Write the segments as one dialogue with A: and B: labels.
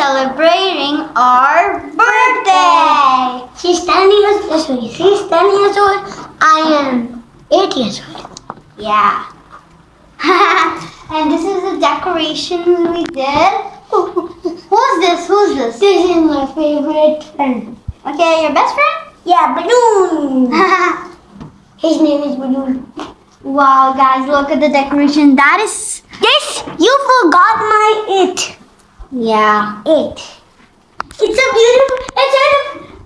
A: celebrating our birthday.
B: She's 10 years old. She's 10 years old. I am 8 years old.
A: Yeah. and this is the decoration we did. Who's this? Who's this?
B: This is my favorite friend.
A: Okay, your best friend?
B: Yeah, Balloon. His name is Balloon.
A: wow, guys, look at the decoration. That is.
B: This, you forgot my it.
A: Yeah.
B: It. It's a beautiful, it's a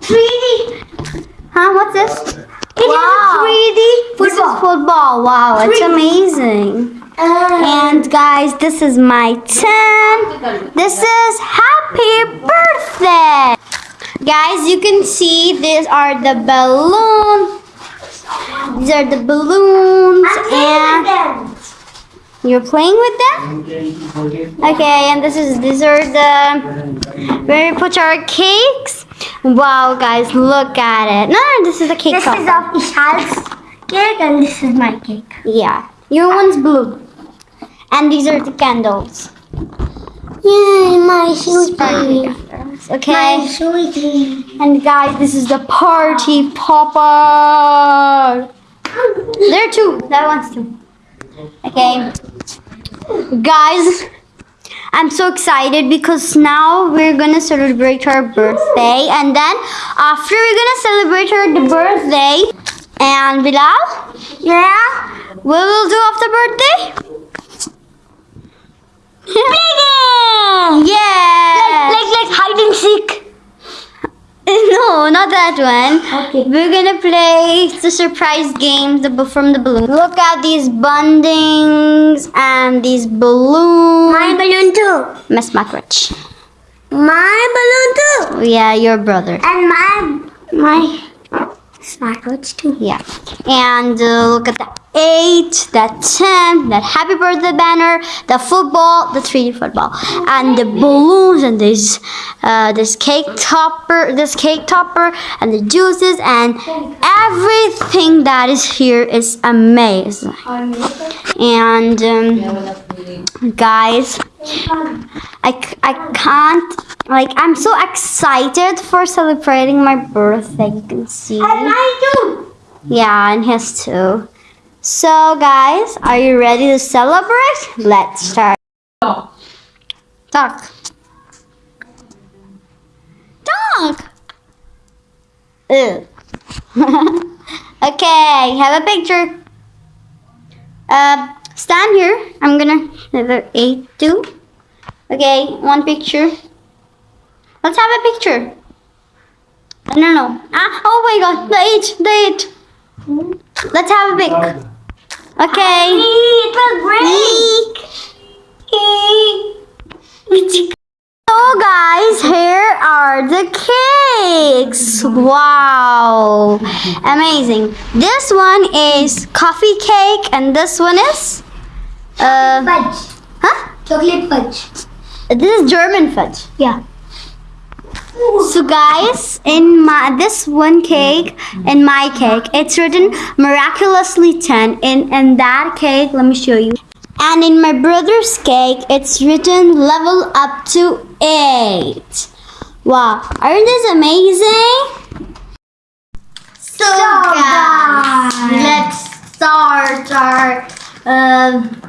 B: 3D.
A: Huh? What's this?
B: It
A: wow.
B: is 3D
A: This is
B: football.
A: football. Wow, it's
B: 3D.
A: amazing.
B: And
A: And guys, this is my 10. This is happy birthday. Guys, you can see these are the balloons. These are the balloons and
B: and
A: you're playing with them? Okay, and this is these are the where we put our cakes. Wow, guys, look at it. No, no, this is the cake.
B: this
A: top.
B: is of Ishal's cake and this is my cake.
A: Yeah, your one's blue. And these are the candles.
B: Yay, my sweetie.
A: Okay.
B: My sweetie.
A: And guys, this is the party popper. There too. That one's too. Okay. Guys, I'm so excited because now we're gonna celebrate our birthday, and then after we're gonna celebrate our birthday, and Bilal,
B: Yeah?
A: what will do after birthday? Yeah.
B: Like, like hide and seek.
A: No, not that one.
B: Okay.
A: We're gonna play the surprise game the, from the balloon. Look at these bundings and these balloons.
B: My balloon too.
A: Miss Macrich.
B: My balloon too.
A: Yeah, your brother.
B: And my, my smartwatch too.
A: Yeah. And uh, look at that. 8, that 10, that happy birthday banner, the football, the 3D football, and the balloons, and this, uh, this cake topper, this cake topper, and the juices, and everything that is here is amazing. And um, guys, I, I can't, like, I'm so excited for celebrating my birthday. You can see.
B: And mine too.
A: Yeah, and his too. So, guys, are you ready to celebrate? Let's start. Talk. Talk. Ew. okay, have a picture. Uh, stand here. I'm gonna letter eight two. Okay, one picture. Let's have a picture. No, no. Ah, oh my God, the eight, the eight. Let's have a pic. Okay.
B: It will break.
A: So guys, here are the cakes. Wow. Amazing. This one is coffee cake and this one is uh
B: Fudge.
A: huh?
B: Chocolate fudge.
A: This is German fudge.
B: Yeah.
A: So guys, in my this one cake, in my cake, it's written miraculously 10. In in that cake, let me show you. And in my brother's cake, it's written level up to 8. Wow, aren't this amazing? So, guys, let's start our um,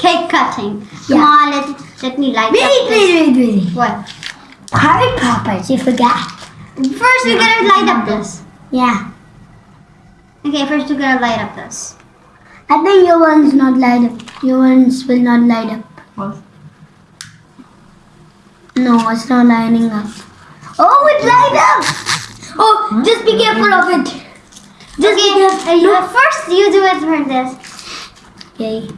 A: cake cutting. Come
B: Yeah.
A: on, let, let me light
B: Wait,
A: up this.
B: wait, wait, wait.
A: What?
B: Heart poppers, you forgot.
A: First, we gotta light up this.
B: Yeah.
A: Okay, first we gotta light up this.
B: I think your one's not light up. Your ones will not light up. What? No, it's not lighting up. Oh, it light up! Oh, just be careful of it. Just be careful.
A: okay, uh, first you do it for this.
B: Okay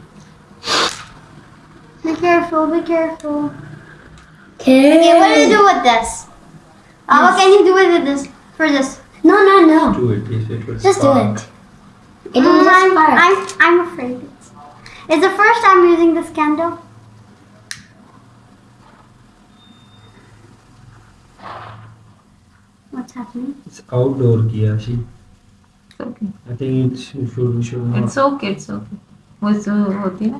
A: careful, be careful.
B: Okay.
A: Okay, what do you do with this? Yes. Uh, what can you do with this? For this?
B: No, no, no.
C: Just do it. If it
B: Just
C: spark.
B: do it. It
A: mm, I'm, I'm, I'm afraid. It's, it's the first time using this candle. What's happening?
C: It's outdoor, Kiyashi. It's
D: okay.
C: I think it should, should, not.
D: It's okay, it's okay. What's the, what, yeah?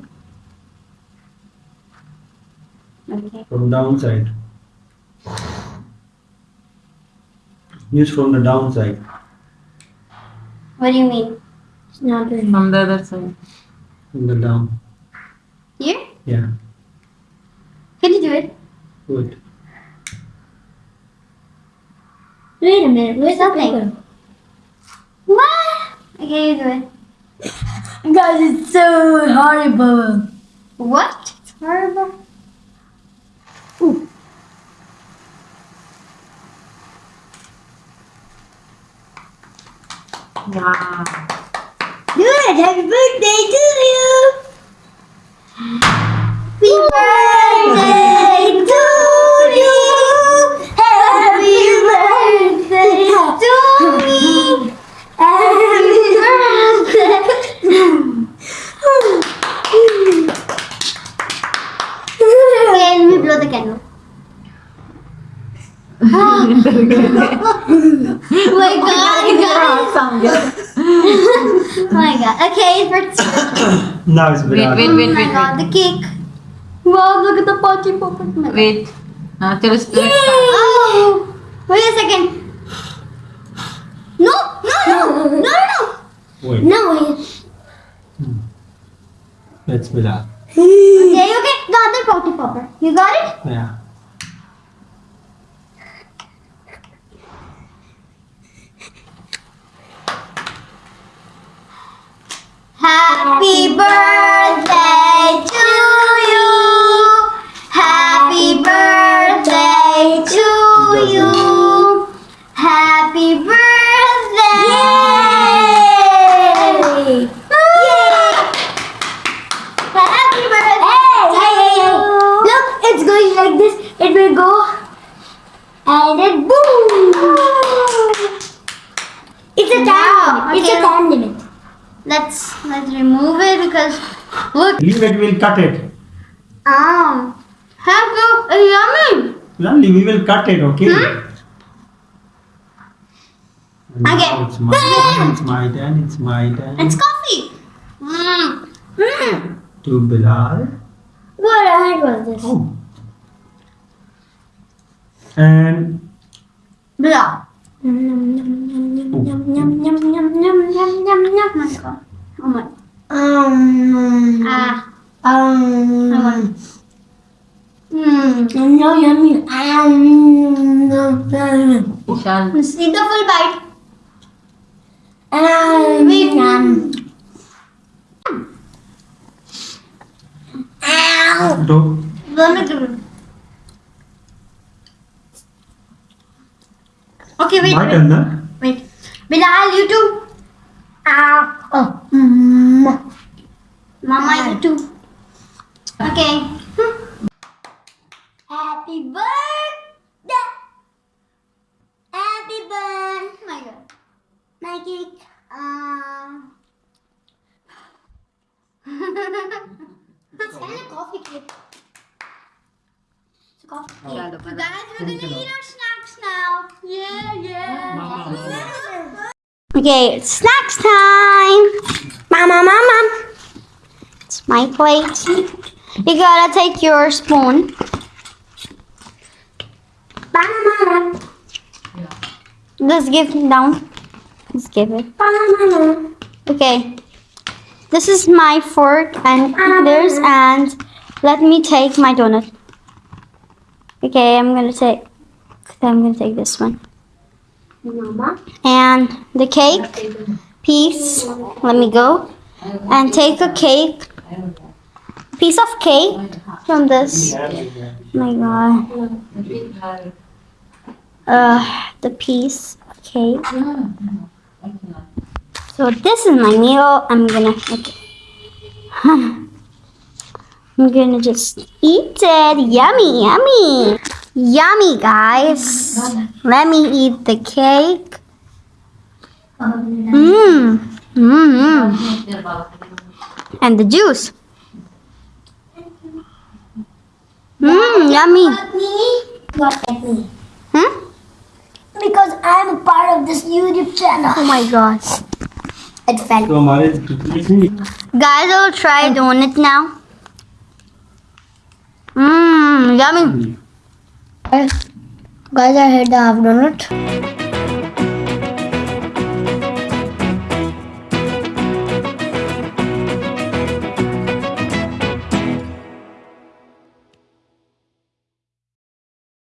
A: Okay.
C: From downside. News from the downside.
A: What do you mean?
B: It's not very
D: From the other side.
C: From the down.
A: Here?
C: Yeah.
A: Can you do it?
C: Good.
B: Wait a minute. Where's that
A: Nothing.
B: paper?
A: What? Okay, you do it.
B: Guys, it's so horrible.
A: What? It's horrible.
D: Wow.
B: Good. Happy birthday to you.
A: Happy birthday to you. Happy birthday to me. Happy birthday. Let me blow the candle. oh my god, sound oh my god. Okay, for
C: now it's
D: wait,
C: banana.
D: wait, wait, wait, wait.
A: Oh the cake. Wow, look at the pumpkin pop.
D: Oh wait. Uh, tell us. Yay!
A: Oh, wait a second. No, no, no, no, no.
C: Wait.
B: No. Wait.
C: Hmm. Let's be that.
A: okay, okay. Got the party popper. You got it?
C: Yeah.
B: And then boom. It's a time. It's a time limit.
A: Let's let's remove it because look.
C: Leave it, we'll cut it.
A: Um, have to yummy.
C: Lovely, we will cut it, okay?
A: Hmm? Okay.
C: It's my turn, it's my turn, it's my turn.
A: It's coffee. Mm. Mm.
C: To Bilal.
B: What heck was this?
C: Oh. And
A: Blah.
B: Yum yum yum yum yum yum yum yum yum yum yum yum.
A: Michael. Oh my.
B: Um.
A: Ah.
B: Um.
A: I
B: want. Mm. No, yummy. Um.
A: Ishan. Eat the full bite.
B: Um.
A: Wait.
B: Um. Ow.
A: Vomit. Okay, wait.
C: my
A: wait.
C: turn, na?
A: Wait. Bilal, you too.
B: Ow. Oh. Mm.
A: Mama, you too. Okay.
B: Happy birthday. Happy birthday.
A: My god.
B: My cake.
A: Um. it's kind of coffee cake. You guys, we're gonna eat our snacks now. Yeah, yeah. Okay, it's snacks time.
B: Mama, mama.
A: It's my plate. You gotta take your spoon.
B: Mama, mama.
A: Just give it down. Just give it.
B: Mama, mama.
A: Okay. This is my fork and theirs, and let me take my donut. Okay, I'm gonna take. I'm gonna take this one. And the cake piece. Let me go. And take a cake. Piece of cake from this. Oh my god. Uh, the piece of cake. So this is my meal. I'm gonna. Okay. I'm gonna just eat it. Yummy, yummy. Yummy, guys. Let me eat the cake. Mmm. Mmm. -hmm. And the juice. Mmm, yummy.
B: Not at me.
A: Hmm?
B: Because I'm a part of this YouTube channel.
A: Oh my gosh.
B: It fell.
A: Guys, I'll try donut now. Mmm, yummy.
B: Guys, I hate the half donut.